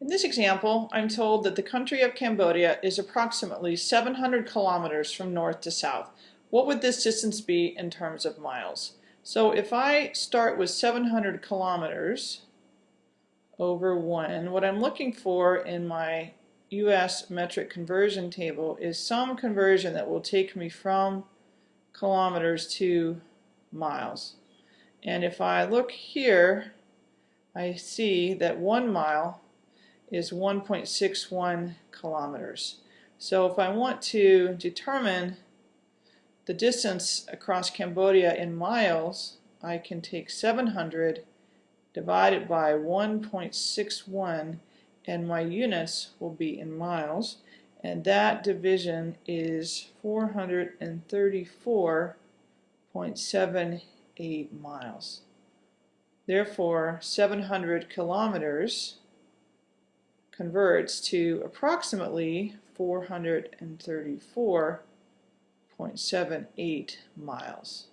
In this example, I'm told that the country of Cambodia is approximately 700 kilometers from north to south. What would this distance be in terms of miles? So if I start with 700 kilometers over 1, what I'm looking for in my US metric conversion table is some conversion that will take me from kilometers to miles. And if I look here, I see that one mile is 1.61 kilometers. So if I want to determine the distance across Cambodia in miles, I can take 700 divided by 1.61 and my units will be in miles and that division is 434.78 miles. Therefore, 700 kilometers converts to approximately 434.78 miles.